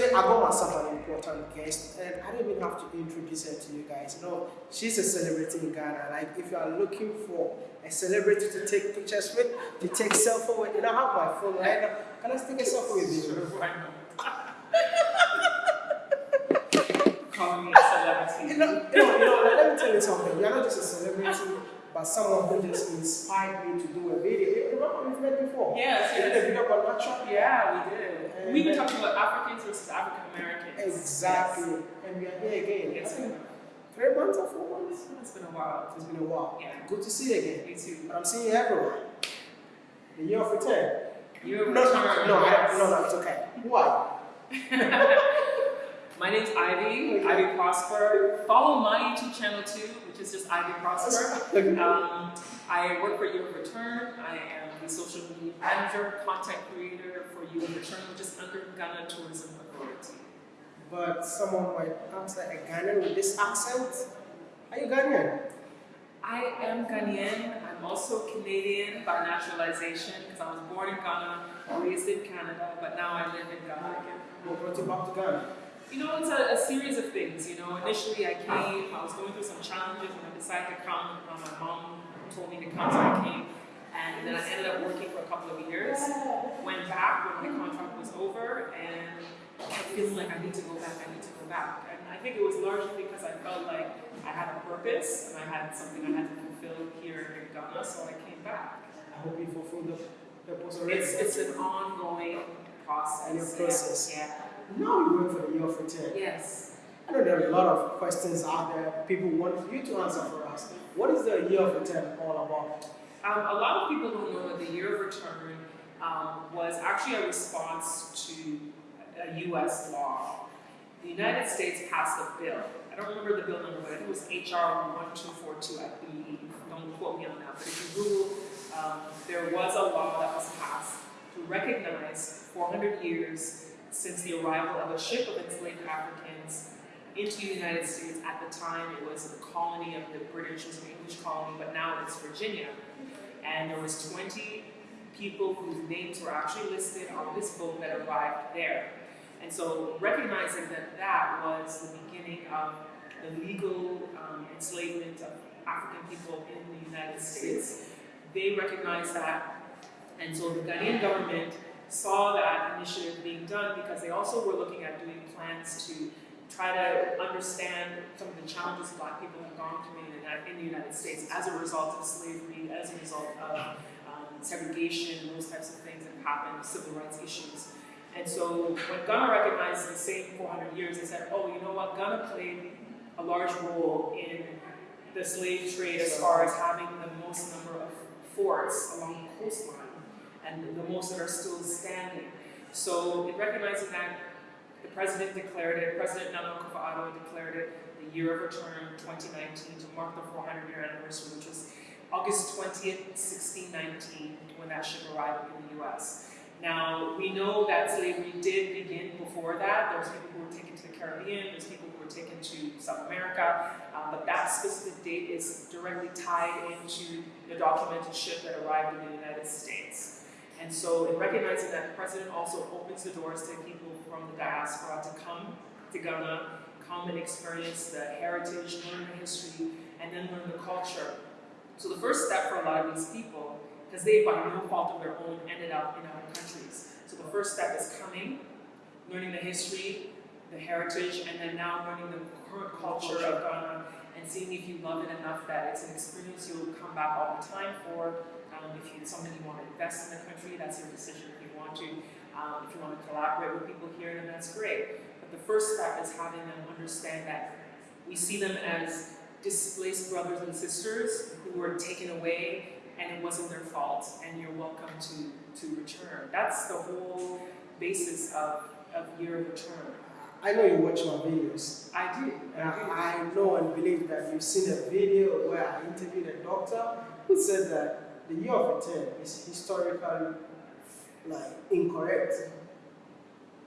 today I got myself an important guest, and I don't even have to introduce her to you guys. You know, she's a celebrity in Ghana. Like, if you are looking for a celebrity to take pictures with, to take selfie with, you know, I have my phone right now. Can I take a selfie with you? Sure, why not? Call me a celebrity. You know, you know, you know, let me tell you something. You're not just a celebrity, but someone who just inspired me to do a video. You remember we've met before? Yes, We did a video about natural. Yeah, we did. And We even then- talked about Africans versus African Americans. Exactly. And we are here again. Yes. I think three months or four months? It's been a while. It's been a while. Yeah. Good to see you again. Me too. But I'm seeing you everywhere. The year of return. You're No, no, no, no, no, no, it's okay. Are My name's Ivy, Okay. Ivy Prosper. Follow my YouTube channel too, which is just Ivy Prosper. Um, I work for of Return. I am the social media manager, content creator for of Return, which is under Ghana Tourism Authority. but someone might answer a Ghanaian with this accent. Are you Ghanaian? I am Ghanaian. I'm also Canadian by naturalization because I was born in Ghana, raised in Canada, but now I live in Ghana again. What brought you back to Ghana? You know, it's a, a series of things. You know, initially I came, I was going through some challenges and I decided to come. My mom told me to come, so I came. And then I ended up working for a couple of years. Went back when my contract was over and kept feeling like I need to go back, I need to go back. And I think it was largely because I felt like I had a purpose and I had something I had to fulfill here in Ghana, so I came back. I hope you fulfill the purpose already. It's, it's an ongoing process. And a process. Yeah. Now we wait for the year of return. Yes. I know there are a lot of questions out there people want you to answer for us. What is the year of return all about? Um, a lot of people don't know that the year of return um, was actually a response to a U.S. law. The United States passed a bill. I don't remember the bill number, but I think it was H.R. 1242, I believe. Don't quote me on that. But if you Google, um, there was a law that was passed to recognize 400 years since the arrival of a ship of enslaved Africans into the United States. At the time, it was a colony of the British, it was an English colony, but now it's Virginia. And there was 20 people whose names were actually listed on this boat that arrived there. And so recognizing that that was the beginning of the legal um, enslavement of African people in the United States, they recognized that. And so the Ghanaian government saw that initiative being done because they also were looking at doing plans to try to understand some of the challenges black people have gone through in the, United States as a result of slavery, as a result of um, segregation, those types of things that happened, civil rights issues. And so when Ghana recognized the same 400 years, they said, oh, you know what, Ghana played a large role in the slave trade as far as having the most number of forts along the coastline and the most that are still standing. So in recognizing that, the president declared it, President Nana Akufo-Addo declared it the year of return 2019 to mark the 400 year anniversary, which was August 20th, 1619, when that ship arrived in the US. Now, we know that slavery did begin before that. There was people who were taken to the Caribbean, there's people who were taken to South America, uh, but that specific date is directly tied into the documented ship that arrived in the United States. And so in recognizing that, the president also opens the doors to people from the diaspora to come to Ghana, come and experience the heritage, learn the history, and then learn the culture. So the first step for a lot of these people, because they by no fault of their own ended up in other countries. So the first step is coming, learning the history, the heritage, and then now learning the current culture of Ghana seeing if you love it enough that it's an experience you'll come back all the time for. Um, if you, something you want to invest in the country, that's your decision. If you want to, um, if you want to collaborate with people here, then that's great. But the first step is having them understand that we see them as displaced brothers and sisters who were taken away and it wasn't their fault and you're welcome to, to return. That's the whole basis of, of of return. I know you watch my videos. I do. And I, I know and believe that you've seen a video where I interviewed a doctor who said that the year of return is historically like incorrect.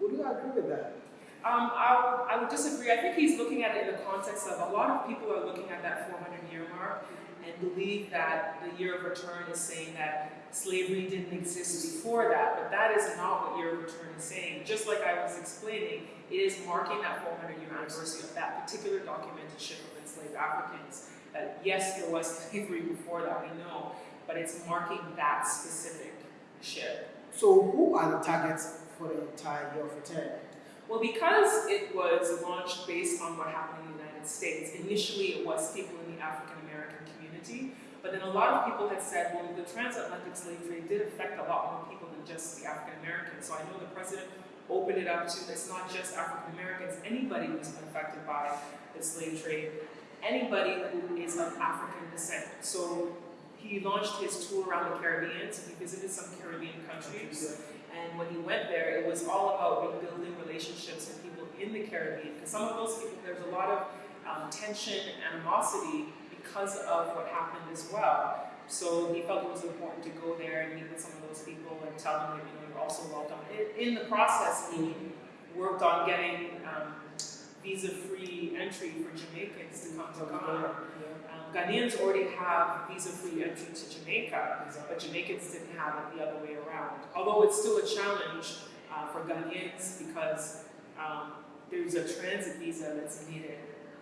Would you agree with that? Um, I, I would disagree. I think he's looking at it in the context of a lot of people are looking at that 400 year mark and believe that the year of return is saying that slavery didn't exist before that, but that is not what year of return is saying. Just like I was explaining, it is marking that 400 year anniversary of that particular documented ship of enslaved Africans. That yes, there was slavery before that, we know, but it's marking that specific ship. So who are the targets for the entire year of return? Well, because it was launched based on what happened in the United States, initially it was people in the African American community, but then a lot of people had said, well, the transatlantic slave trade did affect a lot more people than just the African Americans. So I know the president opened it up to it's not just African Americans, anybody who's been affected by the slave trade, anybody who is of African descent. So he launched his tour around the Caribbean, so he visited some Caribbean countries. And when he went there, it was all about rebuilding relationships with people in the Caribbean. Because some of those people, there's a lot of um, tension and animosity because of what happened as well. So he felt it was important to go there and meet with some of those people and tell them that you know you're also welcome. In, in the process, he worked on getting um, visa-free entry for Jamaicans to come to Ghana. Um, Ghanaians already have visa-free entry to Jamaica, but Jamaicans didn't have it the other way around. Although it's still a challenge uh, for Ghanaians because um, there's a transit visa that's needed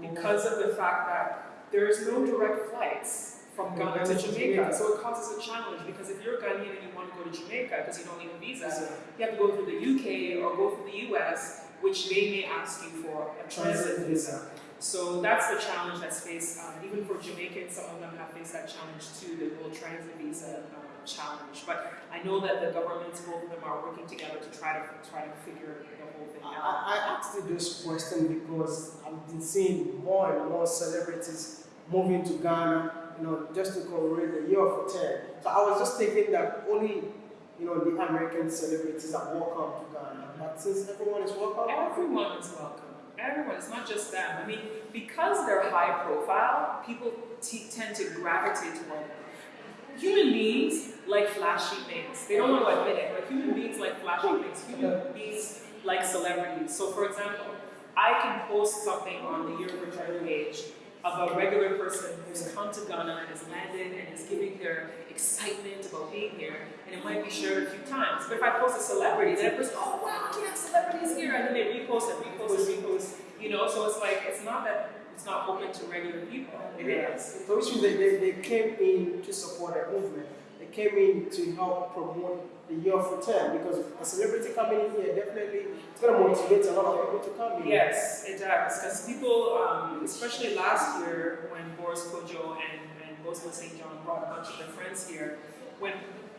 because of the fact that there's no direct flights from Ghana to Jamaica, so it causes a challenge because if you're Ghanaian and you want to go to Jamaica because you don't need a visa, you have to go through the UK or go through the US, which they may ask you for a transit visa. So that's the challenge that's faced. Um, even for Jamaicans, some of them have faced that challenge too, the whole transit visa um, challenge. But I know that the governments, both of them, are working together to try to try to figure the whole thing out. I, I asked you this question because I've been seeing more and more celebrities moving to Ghana, you know, just to commemorate the year of return. So I was just thinking that only, you know, the American celebrities are welcome to Ghana. But since everyone is welcome, Everyone is welcome. Everyone. It's not just them. I mean, because they're high profile, people t- tend to gravitate toward them. Human beings like flashy things. They don't want to admit it, but human beings like flashy things. Human beings like celebrities. So, for example, I can post something on the Year of Return page of a regular person who's come to Ghana and has landed and is giving their excitement about being here, and it might be shared a few times. But if I post a celebrity, then everyone's, oh wow, we have celebrities here, and then they repost and repost and repost, you know, so it's like, it's not that it's not open to regular people. It is. So which means they, they, they came in to support a movement. They came in to help promote the year of return because a celebrity coming in here definitely it's going to motivate a lot of people to come in. Yes, it does. Because people, um, especially last year when Boris Kodjoe and, and Bozoma St. John brought a bunch of their friends here, when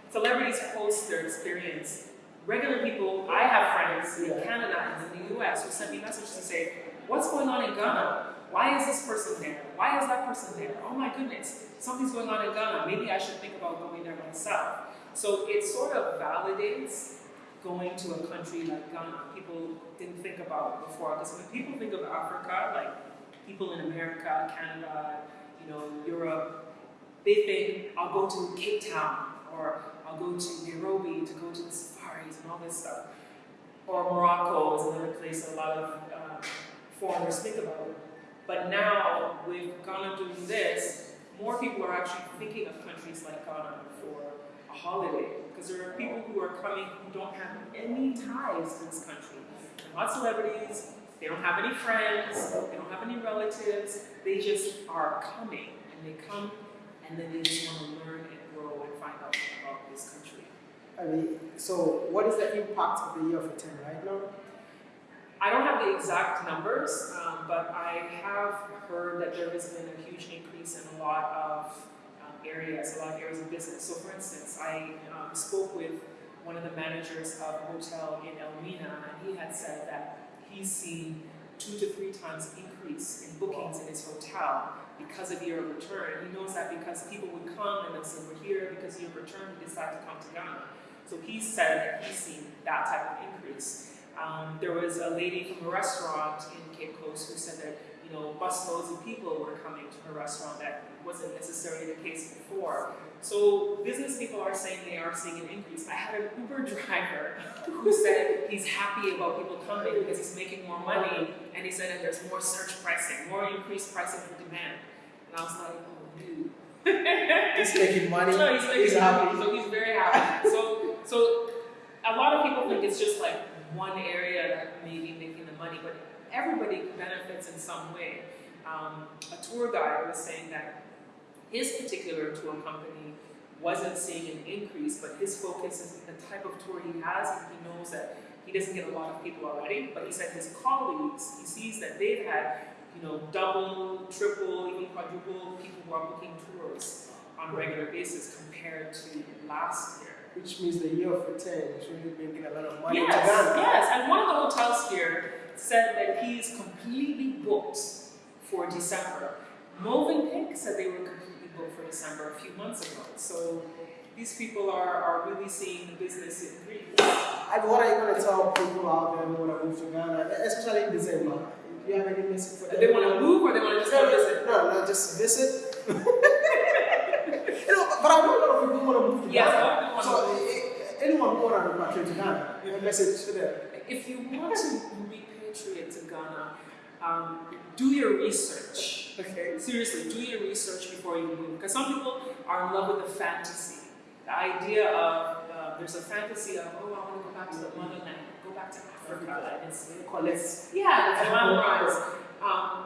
celebrities post their experience, regular people, I have friends in Canada and in the US who send me messages to say, What's going on in Ghana? Why is this person there? Why is that person there? Oh my goodness, something's going on in Ghana. Maybe I should think about going there myself. So it sort of validates going to a country like Ghana. People didn't think about before. Because when people think of Africa, like people in America, Canada, you know, Europe, they think I'll go to Cape Town or I'll go to Nairobi to go to the safaris and all this stuff. Or Morocco is another place a lot of uh, foreigners think about. But now, with Ghana doing this, more people are actually thinking of countries like Ghana for a holiday. Because there are people who are coming who don't have any ties to this country. They're not celebrities, they don't have any friends, they don't have any relatives, they just are coming. And they come and then they just want to learn and grow and find out about this country. I mean, so what is the impact of the year of return right now? I don't have the exact numbers, um, but I have heard that there has been a huge increase in a lot of um, areas, a lot of areas of business. So, for instance, I um, spoke with one of the managers of a hotel in Elmina, and he had said that he's seen two to three times increase in bookings in his hotel because of year of return. He knows that because people would come and they'll say, We're here because year of return, we decide to come to Ghana. So he said that he's seen that type of increase. Um, there was a lady from a restaurant in Cape Coast who said that you know busloads of people were coming to her restaurant. That wasn't necessarily the case before. So business people are saying they are seeing an increase. I had an Uber driver who said he's happy about people coming because he's making more money, and he said that there's more surge pricing, more increased pricing for demand. And I was like, oh dude. he's making money. No, he's making He's money, happy. so he's very happy. So, so a lot of people think it's just like one area that may be making the money, but everybody benefits in some way. Um, a tour guide was saying that his particular tour company wasn't seeing an increase, but his focus is the type of tour he has, and he knows that he doesn't get a lot of people already. But he said his colleagues, he sees that they've had, you know, double, triple, even quadruple people who are booking tours on a regular basis compared to last year. Which means the year of return is really making a lot of money yes, yes. And one of the hotels here said that he is completely booked for December. Mövenpick said they were completely booked for December a few months ago. So these people are, are really seeing the business increase. And what are you going to tell people out there who want to move to Ghana, especially in December? Do you have any message for them? They want to move or they want to just No, visit? no, no, just visit. you know, but I know a lot of people want to move to Yes, Ghana. Lot of people so, wanna eh, anyone who want to repatriate to Ghana, your message to them. If you want to repatriate to Ghana, um, do your research. Okay. Seriously, do your research before you move. Because some people are in love with the fantasy. The idea of, uh, there's a fantasy of, oh, I want to go back to the motherland, go back to Africa. And it's, Collect. yeah, it's glamorous. Um,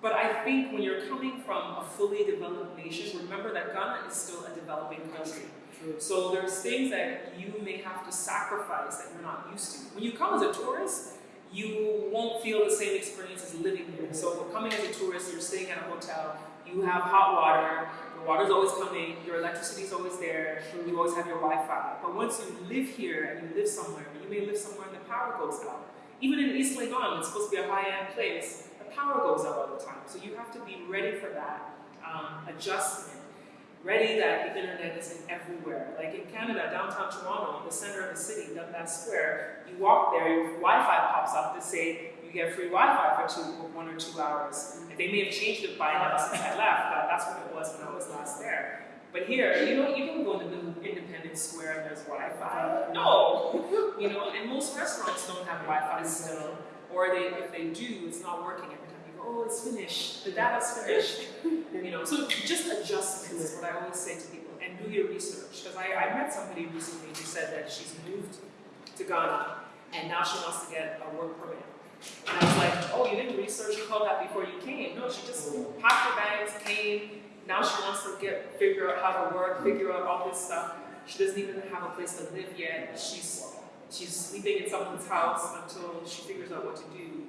but I think when you're coming from a fully developed nation, remember that Ghana is still a developing country. So there's things that you may have to sacrifice that you're not used to. When you come as a tourist, you won't feel the same experience as living here. So if you're coming as a tourist, you're staying at a hotel, you have hot water, the water's always coming, your electricity's always there, you always have your Wi-Fi. But once you live here and you live somewhere, you may live somewhere and the power goes out. Even in East Legon, it's supposed to be a high-end place, the power goes out all the time. So you have to be ready for that um, adjustment ready that the internet isn't everywhere. Like in Canada, downtown Toronto, in the center of the city, Dundas Square, you walk there, your Wi-Fi pops up to say you get free Wi-Fi for two, one or two hours. And they may have changed it by now since I left, but that's what it was when I was last there. But here, you know, you don't go to the Independence Square and there's Wi-Fi. No, you know, and most restaurants don't have Wi-Fi still, or they, if they do, it's not working every time. Oh, it's finished. The data's finished. You know, so just adjustments is what I always say to people, and do your research. Because I, I met somebody recently who said that she's moved to Ghana, and now she wants to get a work permit. And I was like, oh, you didn't research, called that before you came. No, she just packed her bags, came. Now she wants to get figure out how to work, figure out all this stuff. She doesn't even have a place to live yet. She's she's sleeping in someone's house until she figures out what to do.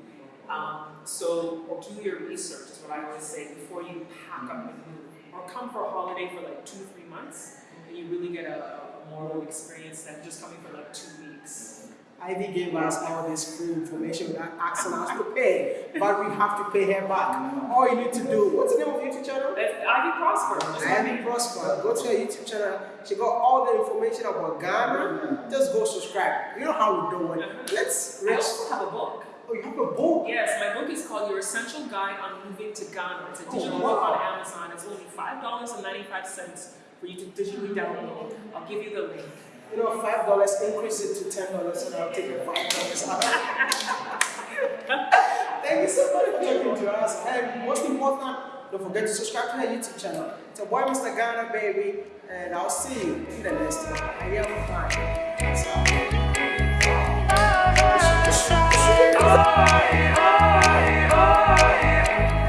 Um, so do your research is what I always say before you pack up and move. Or come for a holiday for like two, three months, and you really get a, a more experience than just coming for like two weeks. Ivy gave us all this free information without asking us to pay, but we have to pay her back. All you need to do, what's the name of your YouTube channel? That's Ivy Prosper. Ivy. Prosper. Go to her YouTube channel. She got all the information about Ghana. Just go subscribe. You know how we do it. Let's I also have a book. Oh, you have a book. Yes, my book is called Your Essential Guide on Moving to Ghana. It's a Oh, digital wow. book on Amazon. It's only five dollars and ninety-five cents for you to digitally download. I'll give you the link. You know, five dollars increase it to ten dollars, and I'll take five dollars out. Thank you so much for talking to us. And most important, don't forget to subscribe to her YouTube channel. It's a boy, Mr. Ghana, baby. And I'll see you in the next one. I am fine. Oh, oh, oh.